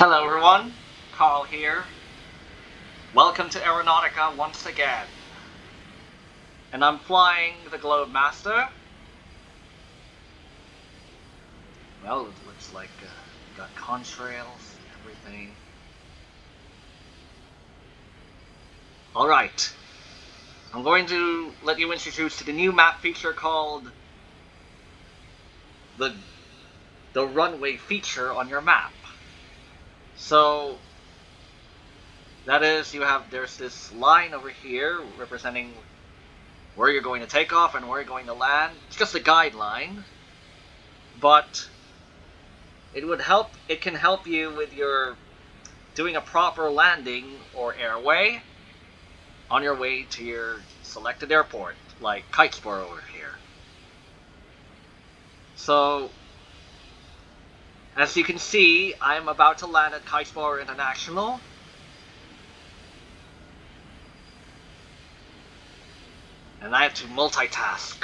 Hello everyone, Carl here. Welcome to Aeronautica once again. And I'm flying the Globemaster. Well, it looks like uh, got contrails, everything. Alright. I'm going to let you introduce to the new map feature called the the runway feature on your map. So that is you have there's this line over here representing where you're going to take off and where you're going to land. It's just a guideline, but it would help it can help you with your doing a proper landing or airway on your way to your selected airport, like Kitesport over here. So as you can see, I'm about to land at Kitesport International. And I have to multitask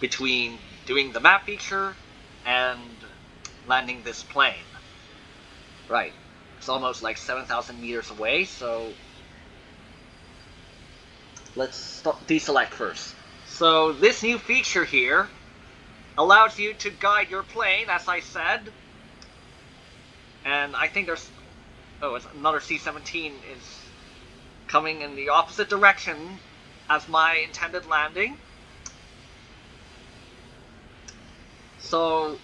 between doing the map feature and landing this plane. Right. It's almost like 7,000 meters away, so let's deselect first. So this new feature here allows you to guide your plane, as I said. And I think there's... Oh, it's another C-17 is coming in the opposite direction as my intended landing. So,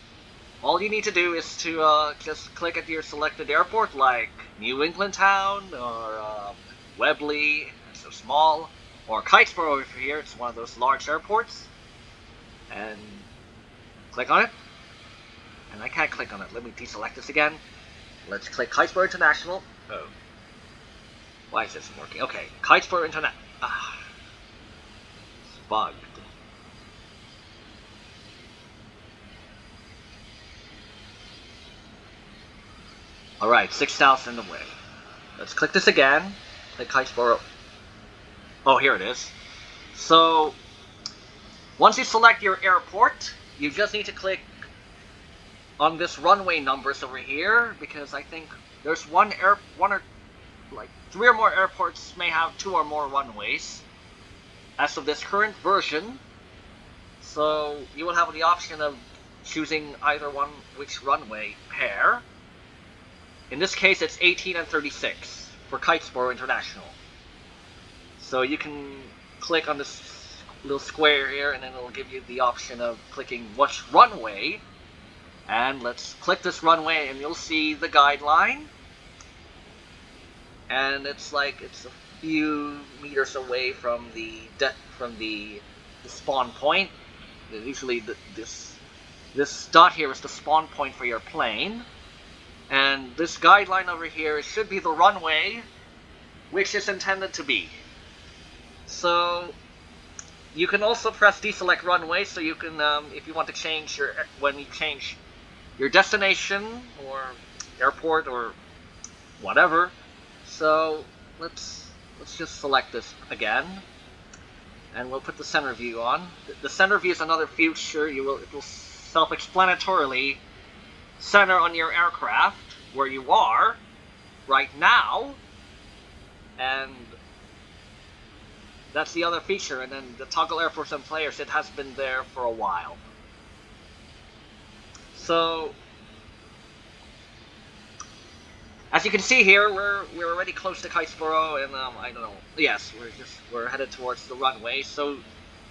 all you need to do is to uh, just click at your selected airport, like New England Town, or um, Webley, so small, or Kitesboro over here, it's one of those large airports. And Click on it. And I can't click on it. Let me deselect this again. Let's click Kitesport International. Oh. Why is this working? Okay, Kitesport Internet. Ah. It's bugged. Alright, 6,000 away. Let's click this again. Click Kitesport. Oh, here it is. So, once you select your airport, you just need to click on this runway numbers over here because I think there's one air one or like three or more airports may have two or more runways as of this current version. So you will have the option of choosing either one which runway pair. In this case it's 18 and 36 for Kitesport International. So you can click on this little square here, and then it'll give you the option of clicking which runway. And let's click this runway, and you'll see the guideline. And it's like it's a few meters away from the from the, the spawn point. Usually, the, this this dot here is the spawn point for your plane. And this guideline over here should be the runway, which is intended to be. So you can also press deselect runway, so you can, um, if you want to change your, when you change your destination, or airport, or whatever. So, let's, let's just select this again. And we'll put the center view on. The center view is another feature. You will, it will self-explanatorily center on your aircraft, where you are, right now, and that's the other feature, and then the toggle air for some players, it has been there for a while. So, as you can see here, we're we're already close to Kitesport, and um, I don't know. Yes, we're just we're headed towards the runway. So,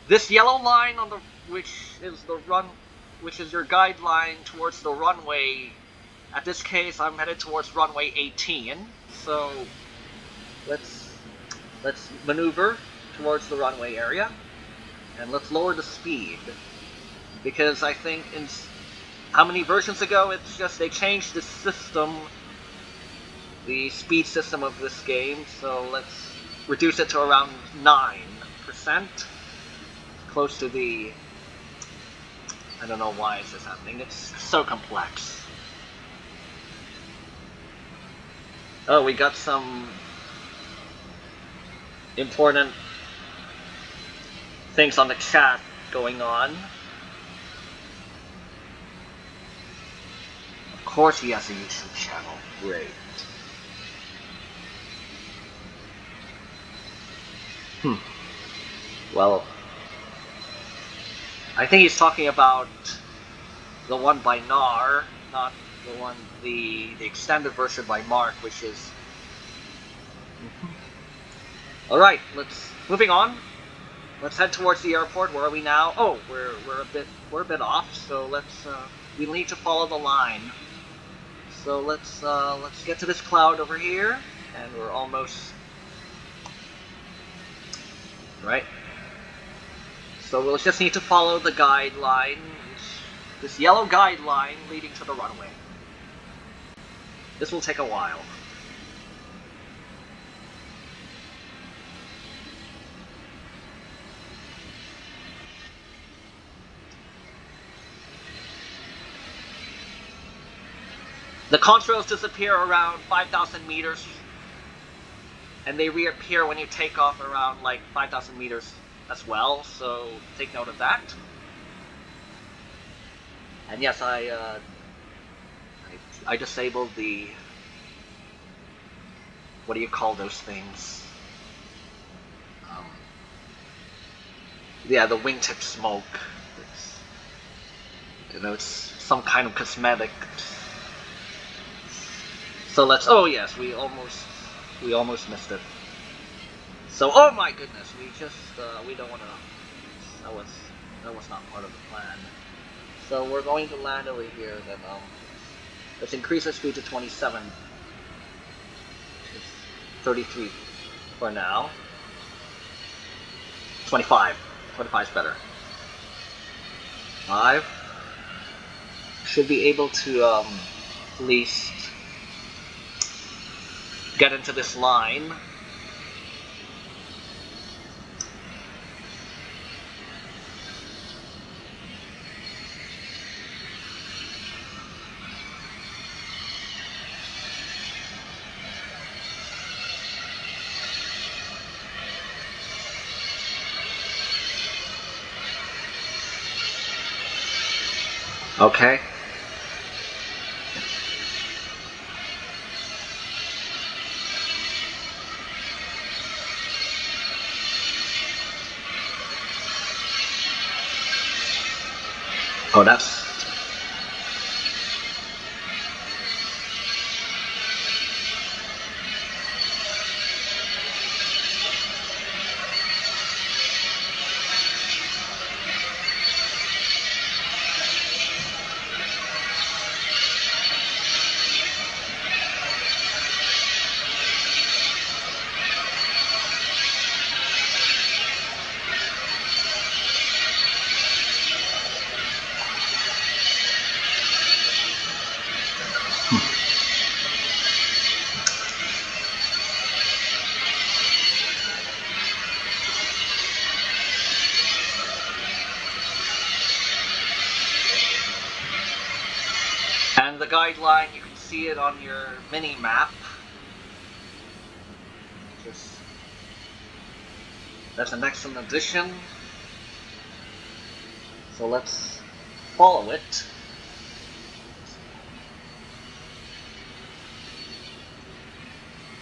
this yellow line on the which is the run, which is your guideline towards the runway. At this case, I'm headed towards runway 18. So, let's let's maneuver towards the runway area. And let's lower the speed. Because I think in how many versions ago it's just they changed the system, the speed system of this game, so let's reduce it to around 9%. Close to the... I don't know why is this happening, it's so complex. Oh, we got some important things on the chat going on. Of course he has a YouTube channel. Great. Hmm. Well, I think he's talking about the one by Nar, not the one, the, the extended version by Mark, which is... Alright, let's, moving on. Let's head towards the airport. Where are we now? Oh, we're, we're a bit, we're a bit off, so let's, uh, we need to follow the line. So let's, uh, let's get to this cloud over here, and we're almost... Right? So we'll just need to follow the guideline, this yellow guideline leading to the runway. This will take a while. The contrails disappear around 5,000 meters, and they reappear when you take off around like 5,000 meters as well, so take note of that. And yes, I, uh, I, I disabled the, what do you call those things? Um, yeah, the wingtip smoke. It's, you know, it's some kind of cosmetic. So let's, oh yes, we almost, we almost missed it. So, oh my goodness, we just, uh, we don't want to, that was, that was not part of the plan. So we're going to land over here, then, um, let's increase our speed to 27. 33 for now. 25. 25 is better. 5. Should be able to, um, at least get into this line. Okay. Oh, the guideline, you can see it on your mini map. Just that's an excellent addition. So let's follow it.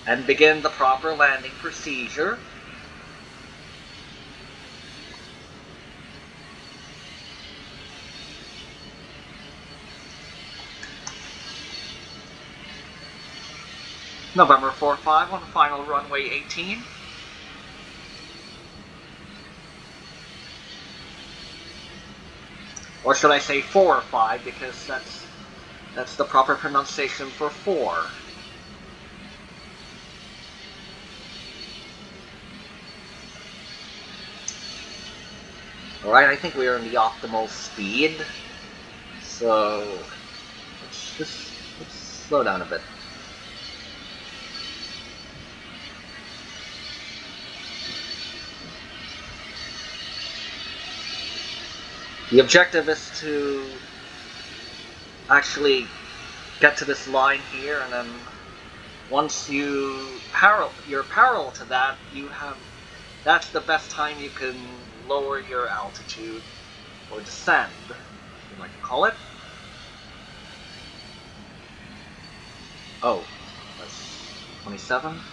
And begin the proper landing procedure. November 4-5 on final runway 18. Or should I say 4 or 5 because that's that's the proper pronunciation for 4. Alright, I think we are in the optimal speed. So let's just let's slow down a bit. The objective is to actually get to this line here and then once you parallel you're parallel to that you have that's the best time you can lower your altitude or descend you like to call it Oh, that's 27.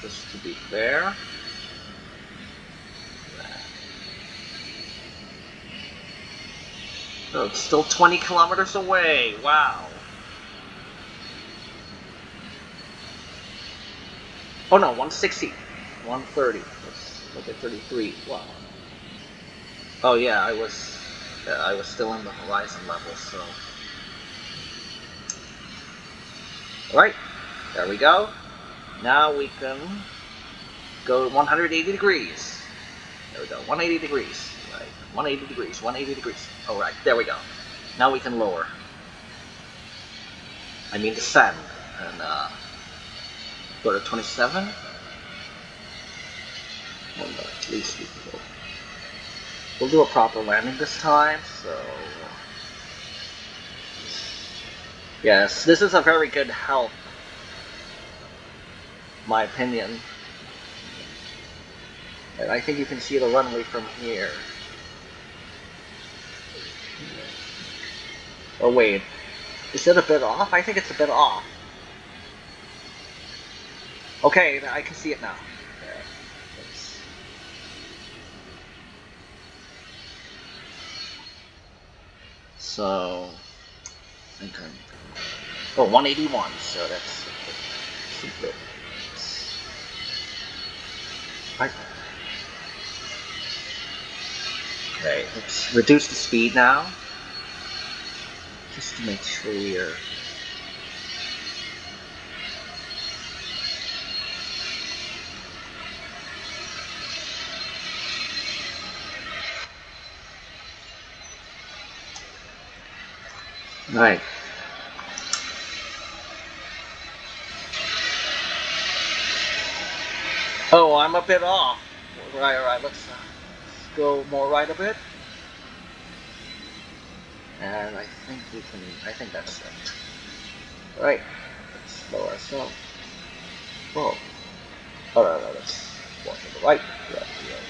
Just to be fair. It's still 20 kilometers away. Wow. Oh no, 160. 130. Let's look at 33. Wow. Oh yeah, I was yeah, I was still in the horizon level, so. Alright, there we go. Now we can go 180 degrees. There we go, 180 degrees. Right, 180 degrees, 180 degrees. Alright, there we go. Now we can lower. I mean descend. And uh, go to 27. Well, no, at least we go. We'll do a proper landing this time, so... Yes, this is a very good help. My opinion. And I think you can see the runway from here. Oh wait, is it a bit off? I think it's a bit off. Okay, I can see it now. So, okay. Oh, 181, so that's, a. Right. Okay, let's reduce the speed now. Just to make sure we're Right. Oh, I'm a bit off. Right, right, let's, uh, let's go more right a bit. And I think we can, I think that's it. Right, let's slow ourselves. Whoa. Oh, no, no, let's walk to the right. Yeah, yeah.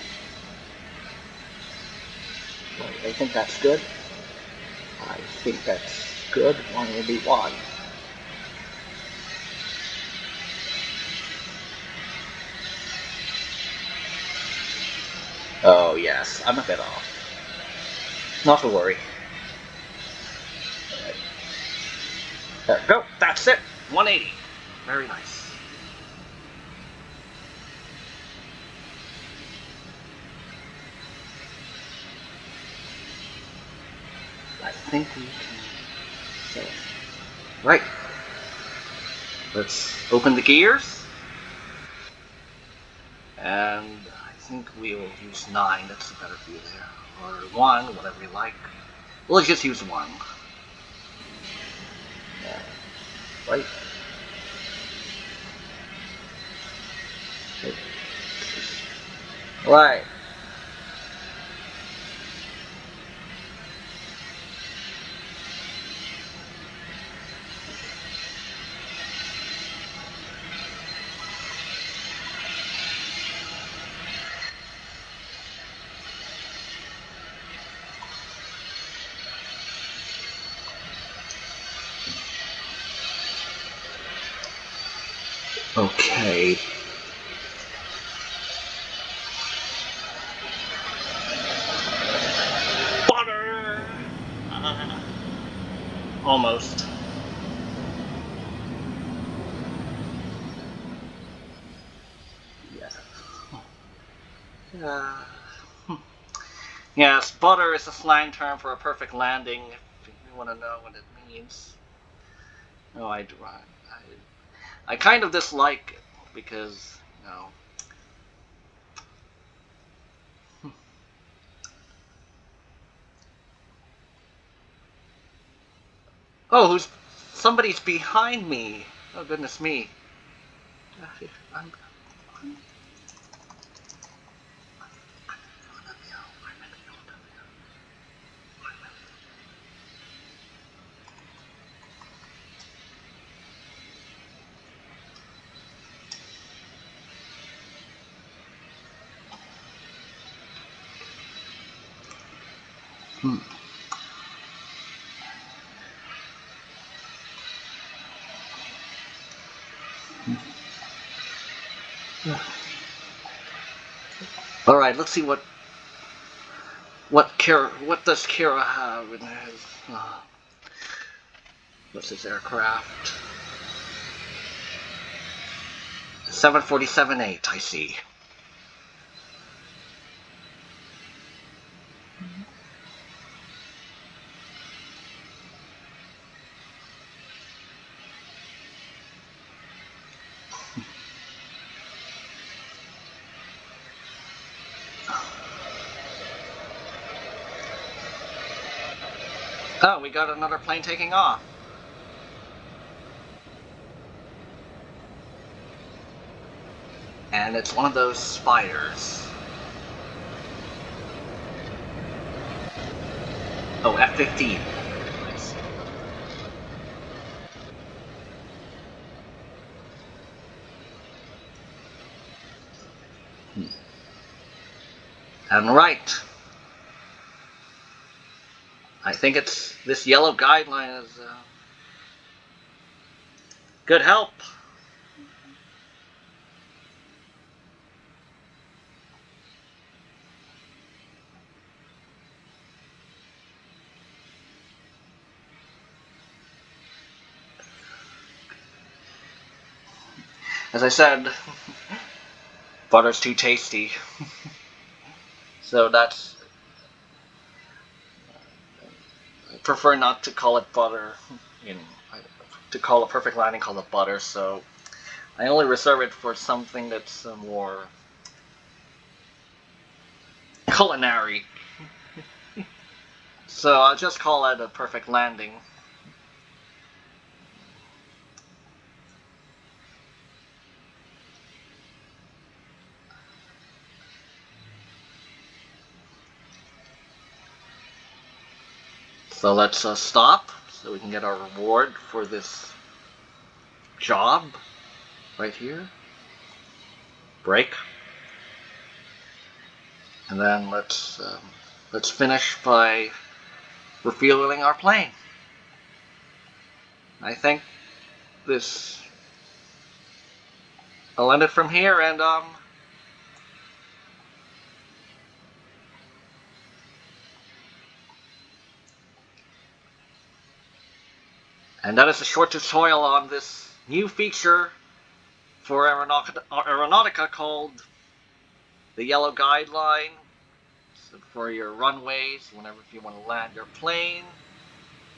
Right, I think that's good. I think that's good. One will be one. Oh yes, I'm a bit off. Not to worry. There we go. That's it. 180. Very nice. I think we can so, right. Let's open the gears. And I think we will use 9, that's a better view there. Or 1, whatever you like. We'll just use 1. Yeah. Right. Right. Almost. Yeah. Uh, yes, butter is a slang term for a perfect landing, if you want to know what it means. No, I. I, I kind of dislike it because, you know, Oh, who's somebody's behind me? Oh goodness me! Ah, I'm, I'm, Hmm. All right, let's see what what Kira what does Kira have in his uh, what's his aircraft? 747-8, I see. Oh, we got another plane taking off. And it's one of those spiders. Oh, F-15. Nice. Hmm. And right. I think it's this yellow guideline is uh, good help. As I said, butter's too tasty. so that's prefer not to call it butter. You know, to call a perfect landing, call it butter. So I only reserve it for something that's uh, more culinary. so I'll just call it a perfect landing. So let's uh, stop so we can get our reward for this job right here. Break. And then let's um, let's finish by refueling our plane. I think this I'll end it from here and um And that is a short tutorial on this new feature for Aeronautica, called the Yellow Guideline so for your runways, whenever you want to land your plane.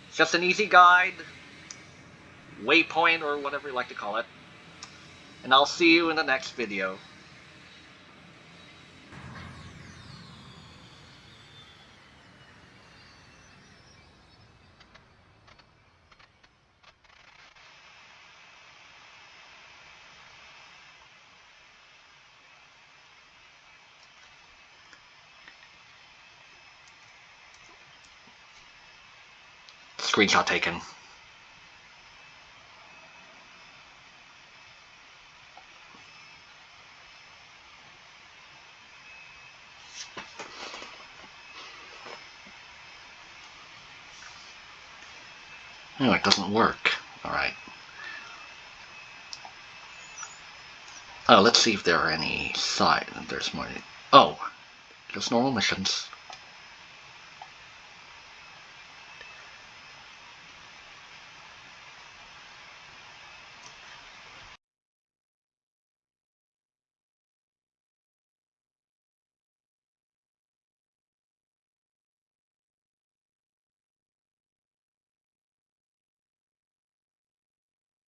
It's just an easy guide, waypoint, or whatever you like to call it. And I'll see you in the next video. Screenshot taken. Oh, it doesn't work. Alright. Oh, let's see if there are any side. There's more. Oh, just normal missions.